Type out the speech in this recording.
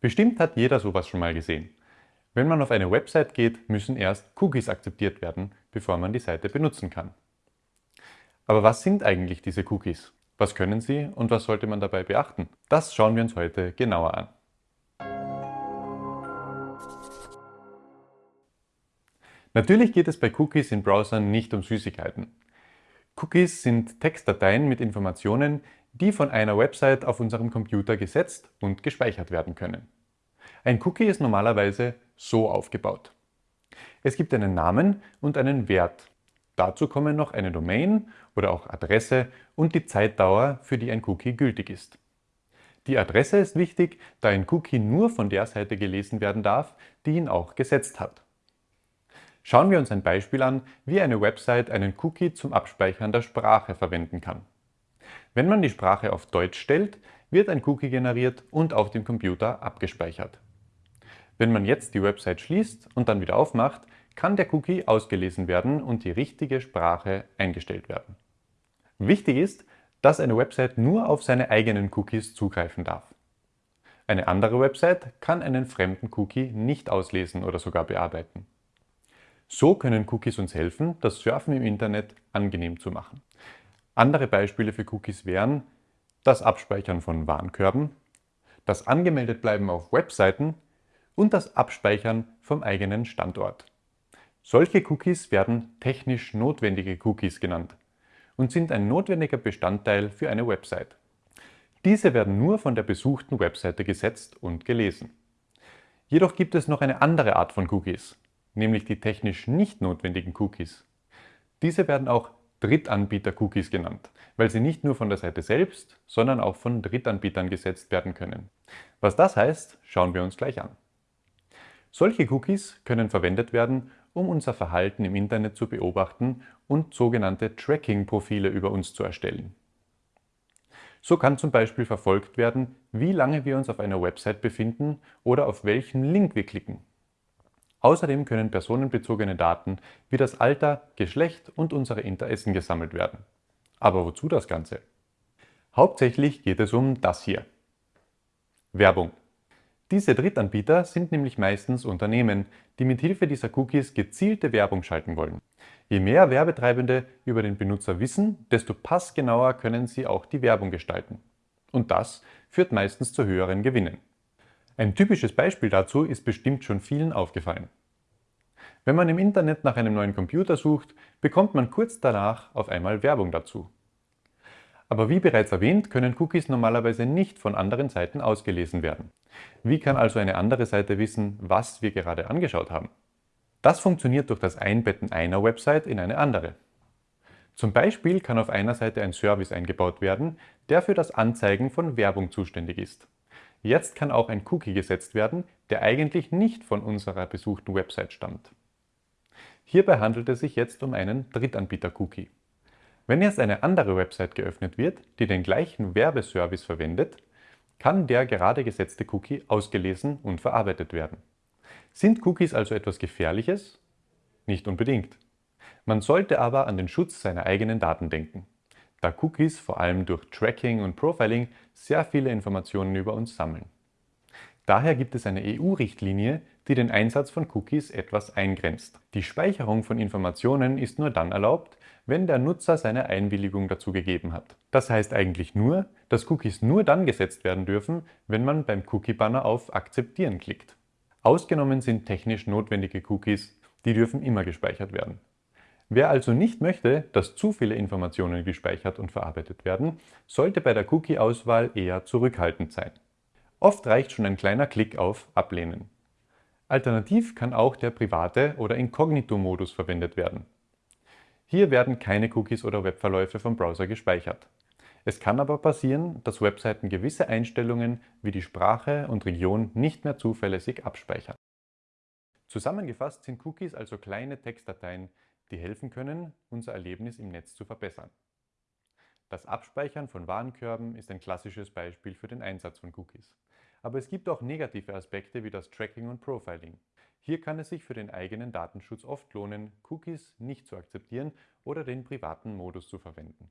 Bestimmt hat jeder sowas schon mal gesehen. Wenn man auf eine Website geht, müssen erst Cookies akzeptiert werden, bevor man die Seite benutzen kann. Aber was sind eigentlich diese Cookies? Was können sie und was sollte man dabei beachten? Das schauen wir uns heute genauer an. Natürlich geht es bei Cookies in Browsern nicht um Süßigkeiten. Cookies sind Textdateien mit Informationen, die von einer Website auf unserem Computer gesetzt und gespeichert werden können. Ein Cookie ist normalerweise so aufgebaut. Es gibt einen Namen und einen Wert. Dazu kommen noch eine Domain oder auch Adresse und die Zeitdauer, für die ein Cookie gültig ist. Die Adresse ist wichtig, da ein Cookie nur von der Seite gelesen werden darf, die ihn auch gesetzt hat. Schauen wir uns ein Beispiel an, wie eine Website einen Cookie zum Abspeichern der Sprache verwenden kann. Wenn man die Sprache auf Deutsch stellt, wird ein Cookie generiert und auf dem Computer abgespeichert. Wenn man jetzt die Website schließt und dann wieder aufmacht, kann der Cookie ausgelesen werden und die richtige Sprache eingestellt werden. Wichtig ist, dass eine Website nur auf seine eigenen Cookies zugreifen darf. Eine andere Website kann einen fremden Cookie nicht auslesen oder sogar bearbeiten. So können Cookies uns helfen, das Surfen im Internet angenehm zu machen. Andere Beispiele für Cookies wären das Abspeichern von Warenkörben, das Angemeldetbleiben auf Webseiten und das Abspeichern vom eigenen Standort. Solche Cookies werden technisch notwendige Cookies genannt und sind ein notwendiger Bestandteil für eine Website. Diese werden nur von der besuchten Webseite gesetzt und gelesen. Jedoch gibt es noch eine andere Art von Cookies, nämlich die technisch nicht notwendigen Cookies. Diese werden auch Drittanbieter-Cookies genannt, weil sie nicht nur von der Seite selbst, sondern auch von Drittanbietern gesetzt werden können. Was das heißt, schauen wir uns gleich an. Solche Cookies können verwendet werden, um unser Verhalten im Internet zu beobachten und sogenannte Tracking-Profile über uns zu erstellen. So kann zum Beispiel verfolgt werden, wie lange wir uns auf einer Website befinden oder auf welchen Link wir klicken. Außerdem können personenbezogene Daten wie das Alter, Geschlecht und unsere Interessen gesammelt werden. Aber wozu das Ganze? Hauptsächlich geht es um das hier. Werbung. Diese Drittanbieter sind nämlich meistens Unternehmen, die mit Hilfe dieser Cookies gezielte Werbung schalten wollen. Je mehr Werbetreibende über den Benutzer wissen, desto passgenauer können sie auch die Werbung gestalten. Und das führt meistens zu höheren Gewinnen. Ein typisches Beispiel dazu ist bestimmt schon vielen aufgefallen. Wenn man im Internet nach einem neuen Computer sucht, bekommt man kurz danach auf einmal Werbung dazu. Aber wie bereits erwähnt, können Cookies normalerweise nicht von anderen Seiten ausgelesen werden. Wie kann also eine andere Seite wissen, was wir gerade angeschaut haben? Das funktioniert durch das Einbetten einer Website in eine andere. Zum Beispiel kann auf einer Seite ein Service eingebaut werden, der für das Anzeigen von Werbung zuständig ist. Jetzt kann auch ein Cookie gesetzt werden, der eigentlich nicht von unserer besuchten Website stammt. Hierbei handelt es sich jetzt um einen Drittanbieter-Cookie. Wenn jetzt eine andere Website geöffnet wird, die den gleichen Werbeservice verwendet, kann der gerade gesetzte Cookie ausgelesen und verarbeitet werden. Sind Cookies also etwas Gefährliches? Nicht unbedingt. Man sollte aber an den Schutz seiner eigenen Daten denken da Cookies vor allem durch Tracking und Profiling sehr viele Informationen über uns sammeln. Daher gibt es eine EU-Richtlinie, die den Einsatz von Cookies etwas eingrenzt. Die Speicherung von Informationen ist nur dann erlaubt, wenn der Nutzer seine Einwilligung dazu gegeben hat. Das heißt eigentlich nur, dass Cookies nur dann gesetzt werden dürfen, wenn man beim Cookie-Banner auf Akzeptieren klickt. Ausgenommen sind technisch notwendige Cookies, die dürfen immer gespeichert werden. Wer also nicht möchte, dass zu viele Informationen gespeichert und verarbeitet werden, sollte bei der Cookie-Auswahl eher zurückhaltend sein. Oft reicht schon ein kleiner Klick auf Ablehnen. Alternativ kann auch der private oder Inkognito-Modus verwendet werden. Hier werden keine Cookies oder Webverläufe vom Browser gespeichert. Es kann aber passieren, dass Webseiten gewisse Einstellungen wie die Sprache und Region nicht mehr zuverlässig abspeichern. Zusammengefasst sind Cookies also kleine Textdateien, die helfen können, unser Erlebnis im Netz zu verbessern. Das Abspeichern von Warenkörben ist ein klassisches Beispiel für den Einsatz von Cookies. Aber es gibt auch negative Aspekte wie das Tracking und Profiling. Hier kann es sich für den eigenen Datenschutz oft lohnen, Cookies nicht zu akzeptieren oder den privaten Modus zu verwenden.